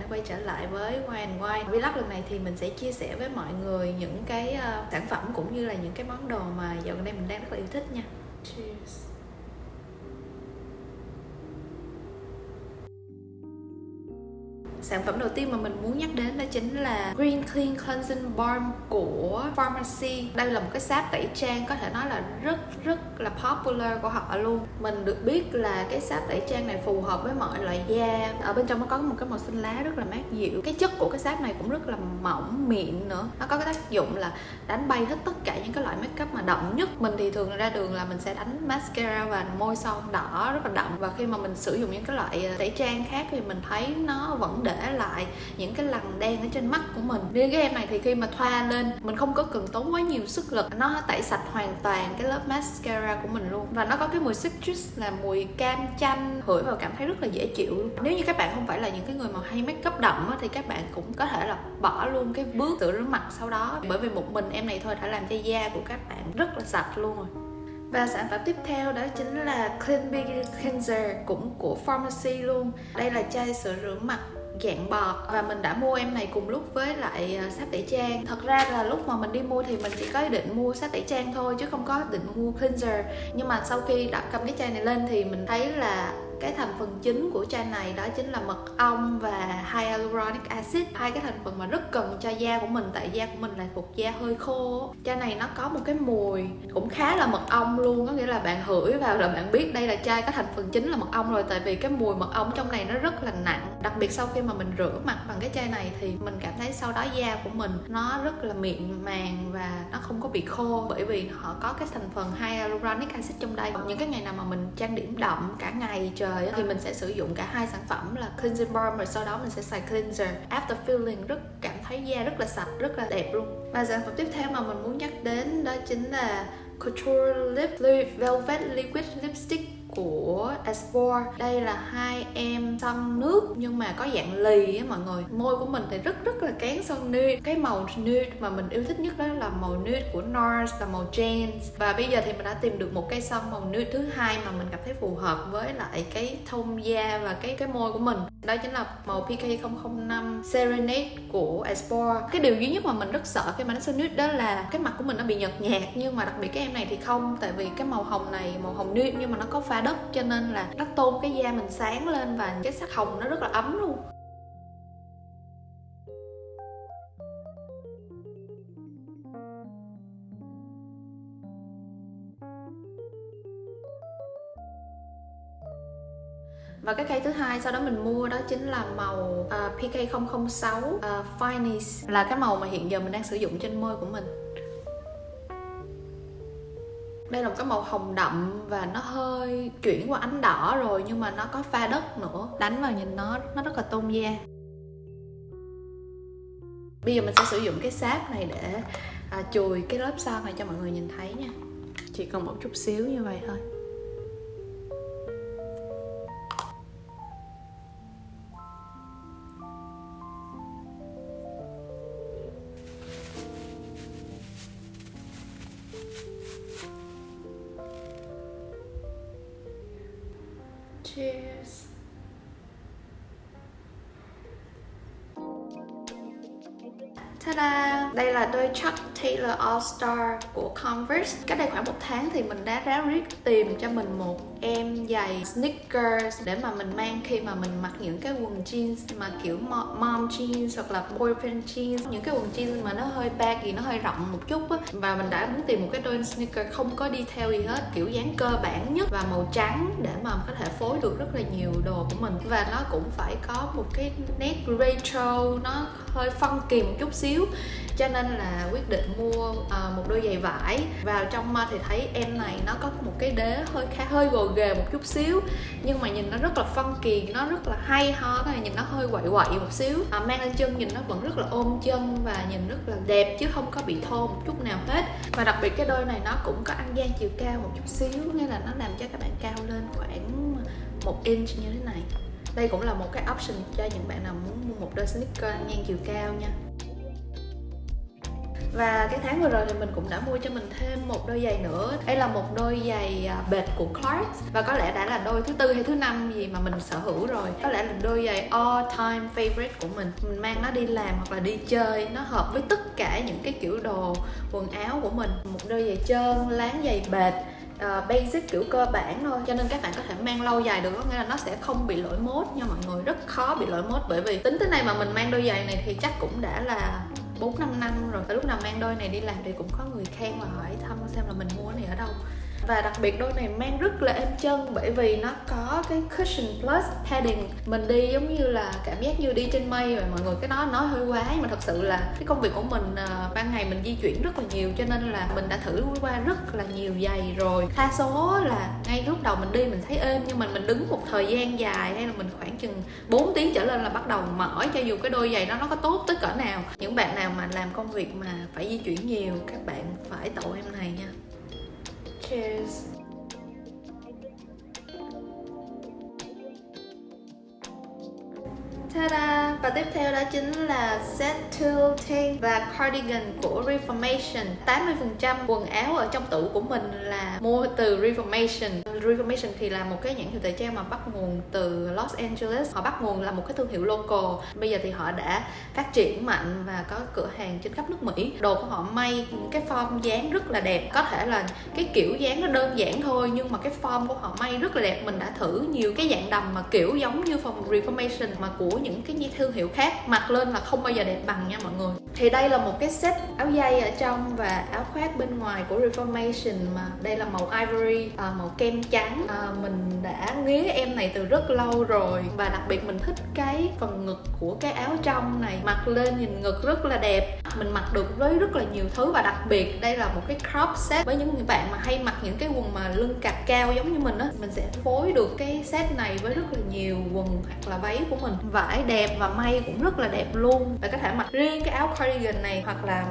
đã quay trở lại với Wine and Wine. Vlog lần này thì mình sẽ chia sẻ với mọi người những cái uh, sản phẩm cũng như là những cái món đồ mà dạo gần đây mình đang rất là yêu thích nha. Cheers. Sản phẩm đầu tiên mà mình muốn nhắc đến đó chính là Green Clean Cleansing Balm của Pharmacy. Đây là một cái sáp tẩy trang có thể nói là rất rất là popular của họ luôn. Mình được biết là cái sáp tẩy trang này phù hợp với mọi loại da. Ở bên trong nó có một cái màu xanh lá rất là mát dịu. Cái chất của cái sáp này cũng rất là mỏng, mịn nữa. Nó có cái tác dụng là đánh bay hết tất cả những cái loại makeup mà đậm nhất. Mình thì thường ra đường là mình sẽ đánh mascara và môi son đỏ rất là đậm. Và khi mà mình sử dụng những cái loại tẩy trang khác thì mình thấy nó vẫn để lại những cái lằn đen ở trên mắt của mình. Riêng cái em này thì khi mà thoa lên, mình không có cần tốn quá nhiều sức lực. Nó tẩy sạch hoàn toàn cái lớp mascara của mình luôn. Và nó có cái mùi citrus, là mùi cam chanh, hửi vào cảm thấy rất là dễ chịu. Luôn nếu như các bạn không phải là những cái người mà hay make up đậm thì các bạn cũng có thể là bỏ luôn cái bước rửa mặt sau đó. Bởi vì một mình em này thôi đã làm cho da của các bạn rất là sạch luôn rồi. Và sản phẩm tiếp theo đó chính là Clean Beauty Cleanser, cũng của Pharmacy luôn. Đây là chai sữa rửa mặt dạng bọt và mình đã mua em này cùng lúc với lại à, sáp tẩy trang. Thật ra là lúc mà mình đi mua thì mình chỉ có ý định mua sáp tẩy trang thôi chứ không có định mua cleanser. Nhưng mà sau khi đã cầm cái chai này lên thì mình thấy là cái thành phần chính của chai này đó chính là mật ong và hyaluronic acid. Hai cái thành phần mà rất cần cho da của mình, tại da của mình là thuộc da hơi khô chai này nó có một cái mùi cũng khá là mật ong luôn, có nghĩa là bạn hửi vào là bạn biết đây là chai có thành phần chính là mật ong rồi, tại vì cái mùi mật ong trong này nó rất là nặng. Đặc biệt sau khi mà mình rửa mặt bằng cái chai này thì mình cảm thấy sau đó da của mình nó rất là mịn màng và nó không có bị khô. Bởi vì họ có cái thành phần hyaluronic acid trong đây. Những cái ngày nào mà mình trang điểm đậm cả ngày trời trời thì mình sẽ sử dụng cả hai sản phẩm là cleansing balm rồi sau đó mình sẽ xài cleanser. After feeling, rất cảm thấy da rất là sạch, rất là đẹp luôn. Và sản phẩm tiếp theo mà mình muốn nhắc đến đó chính là Couture Lip Velvet Liquid Lipstick của Espor Đây là hai em son nước, nhưng mà có dạng lì á mọi người. Môi của mình thì rất rất là kén son nude. Cái màu nude mà mình yêu thích nhất đó là màu nude của NARS là màu James. Và bây giờ thì mình đã tìm được một cây son màu nude thứ hai mà mình cảm thấy phù hợp với lại cái thông da và cái cái môi của mình. Đó chính là màu PK005 Serenade của Espor Cái điều duy nhất mà mình rất sợ khi mà nó son nude đó là cái mặt của mình nó bị nhợt nhạt, Nhưng mà đặc biệt cái em này thì không, Tại vì cái màu hồng này, màu hồng nude nhưng mà nó có pha đất cho nên là nó tôn cái da mình sáng lên và cái sắc hồng nó rất là ấm luôn. Và cái cây thứ hai sau đó mình mua đó chính là màu uh, PK006 uh, Finest là cái màu mà hiện giờ mình đang sử dụng trên môi của mình đây là một cái màu hồng đậm và nó hơi chuyển qua ánh đỏ rồi nhưng mà nó có pha đất nữa. Đánh vào nhìn nó nó rất là tôn da bây giờ mình sẽ sử dụng cái sáp này để à, chùi cái lớp son này cho mọi người nhìn thấy nha. Chỉ cần một chút xíu như vậy thôi. Cheers. Ta-da! Đây là đôi Chuck Taylor All Star của Converse. Cách đây khoảng một tháng thì mình đã ráo riết tìm cho mình một em giày sneakers để mà mình mang khi mà mình mặc những cái quần jeans mà kiểu mom jeans hoặc là boyfriend jeans. Những cái quần jeans mà nó hơi baggy, nó hơi rộng một chút á. Và mình đã muốn tìm một cái đôi sneaker không có đi theo gì hết, kiểu dáng cơ bản nhất và màu trắng để mà có thể phối được rất là nhiều đồ của mình. Và nó cũng phải có một cái nét retro, nó hơi phân kỳ một chút xíu. Cho nên là quyết định mua uh, một đôi giày vải. Vào trong uh, thì thấy em này nó có một cái đế hơi khá hơi gồ ghề một chút xíu nhưng mà nhìn nó rất là phân kỳ nó rất là hay ho cái này nhìn nó hơi quậy quậy một xíu. À, mang lên chân nhìn nó vẫn rất là ôm chân và nhìn rất là đẹp chứ không có bị thô một chút nào hết. Và đặc biệt cái đôi này nó cũng có ăn gian chiều cao một chút xíu nghĩa là nó làm cho các bạn cao lên khoảng một inch như thế này. Đây cũng là một cái option cho những bạn nào muốn mua một đôi sneaker ngang chiều cao nha và cái tháng vừa rồi thì mình cũng đã mua cho mình thêm một đôi giày nữa. Đây là một đôi giày à, bệt của Clarks. Và có lẽ đã là đôi thứ tư hay thứ năm gì mà mình sở hữu rồi. Có lẽ là đôi giày all time favorite của mình. Mình mang nó đi làm hoặc là đi chơi nó hợp với tất cả những cái kiểu đồ quần áo của mình. Một đôi giày trơn láng giày bệt uh, basic kiểu cơ bản thôi. Cho nên các bạn có thể mang lâu dài được có nghĩa là nó sẽ không bị lỗi mốt nha mọi người. Rất khó bị lỗi mốt bởi vì tính tới nay mà mình mang đôi giày này thì chắc cũng đã là 4 5 năm rồi Và lúc nào mang đôi này đi làm thì cũng có người khen và hỏi thăm xem là mình mua này ở đâu và đặc biệt đôi này mang rất là êm chân, bởi vì nó có cái cushion plus padding. Mình đi giống như là cảm giác như đi trên mây rồi mọi người cái đó nói hơi quá, nhưng mà thật sự là cái công việc của mình ờ, ban ngày mình di chuyển rất là nhiều, cho nên là mình đã thử qua rất là nhiều giày rồi. Đa số là ngay lúc đầu mình đi mình thấy êm, nhưng mà mình đứng một thời gian dài hay là mình khoảng chừng 4 tiếng trở lên là bắt đầu mỏi, cho dù cái đôi giày đó nó có tốt tới cỡ nào. Những bạn nào mà làm công việc mà phải di chuyển nhiều, các bạn phải tậu em này nha. Cheers. Ta-da! Và tiếp theo đó chính là set tool tank và cardigan của Reformation 80% quần áo ở trong tủ của mình là mua từ Reformation Reformation thì là một cái nhãn hiệu thời trang mà bắt nguồn từ Los Angeles. Họ bắt nguồn là một cái thương hiệu local. Bây giờ thì họ đã phát triển mạnh và có cửa hàng trên khắp nước Mỹ. Đồ của họ may cái form dáng rất là đẹp. Có thể là cái kiểu dáng nó đơn giản thôi Nhưng mà cái form của họ may rất là đẹp. Mình đã thử nhiều cái dạng đầm mà kiểu giống như phòng Reformation mà của những cái thương hiệu khác. Mặc lên là không bao giờ đẹp bằng nha mọi người. Thì đây là một cái set áo dây ở trong và áo khoác bên ngoài của Reformation mà đây là màu ivory à, màu kem trắng à, mình đã nghía em này từ rất lâu rồi và đặc biệt mình thích cái phần ngực của cái áo trong này. Mặc lên nhìn ngực rất là đẹp. Mình mặc được với rất là nhiều thứ và đặc biệt đây là một cái crop set. Với những bạn mà hay mặc những cái quần mà lưng cạp cao giống như mình á mình sẽ phối được cái set này với rất là nhiều quần hoặc là váy của mình. Vải đẹp và may cũng rất là đẹp luôn. Và có thể mặc riêng cái áo cardigan này hoặc là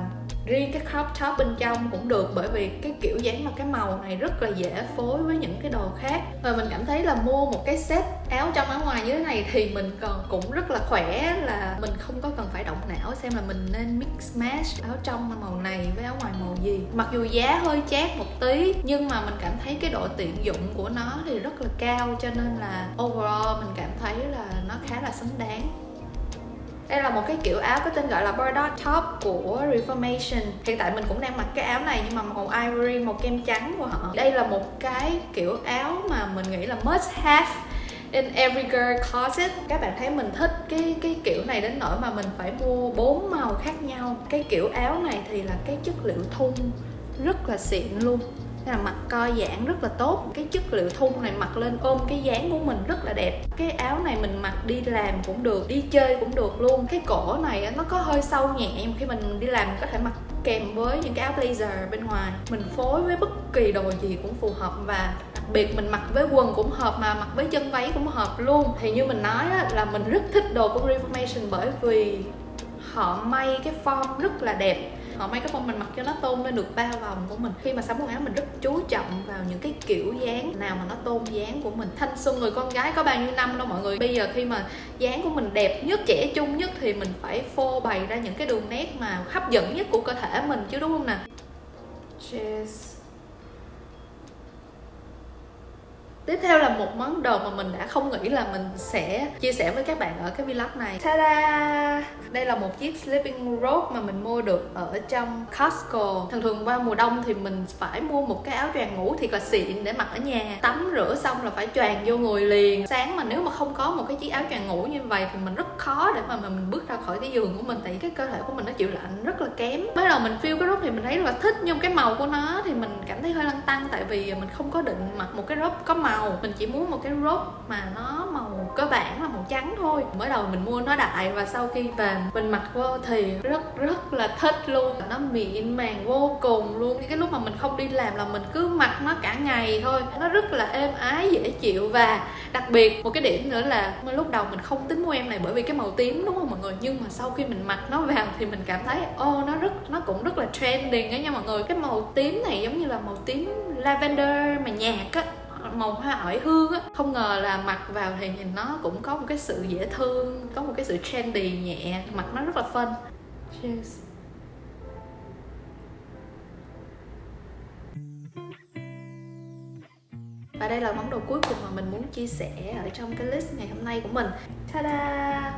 riêng cái crop top bên trong cũng được bởi vì cái kiểu dáng mà cái màu này rất là dễ phối với những cái đồ khác. Và mình cảm thấy là mua một cái set áo trong áo ngoài như thế này thì mình còn cũng rất là khỏe, là mình không có cần phải động não xem là mình nên mix match áo trong màu này với áo ngoài màu gì. Mặc dù giá hơi chát một tí, nhưng mà mình cảm thấy cái độ tiện dụng của nó thì rất là cao, cho nên là overall mình cảm thấy là nó khá là xứng đáng đây là một cái kiểu áo có tên gọi là Bardot Top của Reformation. Hiện tại mình cũng đang mặc cái áo này nhưng mà màu ivory, màu kem trắng của họ. Đây là một cái kiểu áo mà mình nghĩ là must have in every girl closet. Các bạn thấy mình thích cái cái kiểu này đến nỗi mà mình phải mua bốn màu khác nhau. Cái kiểu áo này thì là cái chất liệu thun rất là xịn luôn là mặt co giãn rất là tốt. Cái chất liệu thun này mặc lên ôm cái dáng của mình rất là đẹp. Cái áo này mình mặc đi làm cũng được đi chơi cũng được luôn. Cái cổ này nó có hơi sâu nhẹ nhưng khi mình đi làm mình có thể mặc kèm với những cái áo blazer bên ngoài. Mình phối với bất kỳ đồ gì cũng phù hợp và đặc biệt mình mặc với quần cũng hợp mà mặc với chân váy cũng hợp luôn. Thì như mình nói á, là mình rất thích đồ của Reformation bởi vì họ may cái form rất là đẹp họ may cái form mình mặc cho nó tôn lên được ba vòng của mình. Khi mà sắm quần áo, mình rất chú trọng vào những cái kiểu dáng nào mà nó tôn dáng của mình. Thanh xuân người con gái có bao nhiêu năm đâu mọi người. Bây giờ khi mà dáng của mình đẹp nhất, trẻ trung nhất thì mình phải phô bày ra những cái đường nét mà hấp dẫn nhất của cơ thể mình chứ, đúng không nè? Cheers. Tiếp theo là một món đồ mà mình đã không nghĩ là mình sẽ chia sẻ với các bạn ở cái vlog này. Ta-da! Đây là một chiếc sleeping robe mà mình mua được ở trong Costco. Thường thường qua mùa đông thì mình phải mua một cái áo choàng ngủ thiệt là xịn để mặc ở nhà. Tắm rửa xong là phải choàng vô người liền. Sáng mà nếu mà không có một cái chiếc áo choàng ngủ như vậy thì mình rất khó để mà mình bước ra khỏi cái giường của mình, Tại cái cơ thể của mình nó chịu lạnh rất là kém. Mới đầu mình feel cái robe thì mình thấy rất là thích, Nhưng cái màu của nó thì mình cảm thấy hơi lăn tăng, Tại vì mình không có định mặc một cái robe có màu màu mình chỉ muốn một cái robe mà nó màu cơ bản là màu trắng thôi. Mới đầu mình mua nó đại và sau khi về mình mặc vô thì rất rất là thích luôn. Nó mịn màng vô cùng luôn. Cái lúc mà mình không đi làm là mình cứ mặc nó cả ngày thôi. Nó rất là êm ái dễ chịu và đặc biệt một cái điểm nữa là lúc đầu mình không tính mua em này bởi vì cái màu tím đúng không mọi người? Nhưng mà sau khi mình mặc nó vào thì mình cảm thấy ô oh, nó rất nó cũng rất là trending á nha mọi người. Cái màu tím này giống như là màu tím lavender mà nhạt á màu hoa ỏi hương á không ngờ là mặc vào thì nhìn nó cũng có một cái sự dễ thương, có một cái sự trendy nhẹ, mặc nó rất là fun Cheers. Và đây là món đồ cuối cùng mà mình muốn chia sẻ ở trong cái list ngày hôm nay của mình Ta-da!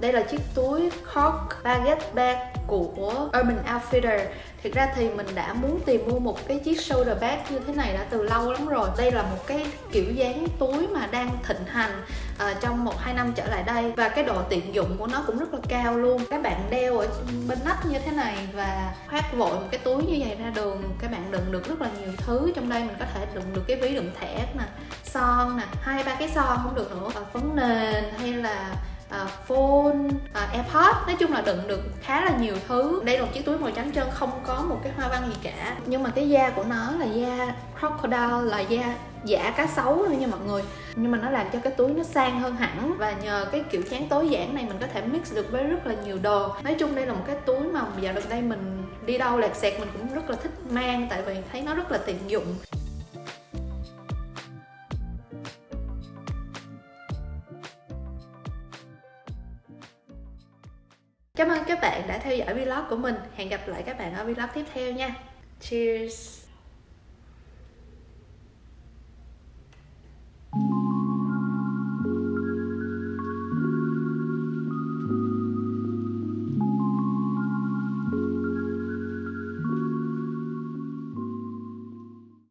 Đây là chiếc túi Cork Baguette Bag của Urban Outfitter. Thực ra thì mình đã muốn tìm mua một cái chiếc shoulder bag như thế này đã từ lâu lắm rồi. Đây là một cái kiểu dáng túi mà đang thịnh hành uh, trong một hai năm trở lại đây. Và cái độ tiện dụng của nó cũng rất là cao luôn. Các bạn đeo ở bên nách như thế này và khoác vội một cái túi như vậy ra đường Các bạn đựng được rất là nhiều thứ Trong đây. Mình có thể đựng được cái ví đựng thẻ nè, son nè, hai ba cái son không được nữa. Phấn nền hay là uh, phone, uh, airpods. Nói chung là đựng được khá là nhiều thứ. Đây là một chiếc túi màu trắng trơn không có một cái hoa văn gì cả. Nhưng mà cái da của nó là da crocodile là da giả cá sấu thôi nha mọi người. Nhưng mà nó làm cho cái túi nó sang hơn hẳn. Và nhờ cái kiểu dáng tối giản này mình có thể mix được với rất là nhiều đồ. Nói chung đây là một cái túi mà dạo gần đây mình đi đâu lạc sẹt mình cũng rất là thích mang tại vì thấy nó rất là tiện dụng. Cảm ơn các bạn đã theo dõi vlog của mình. Hẹn gặp lại các bạn ở vlog tiếp theo nha. Cheers!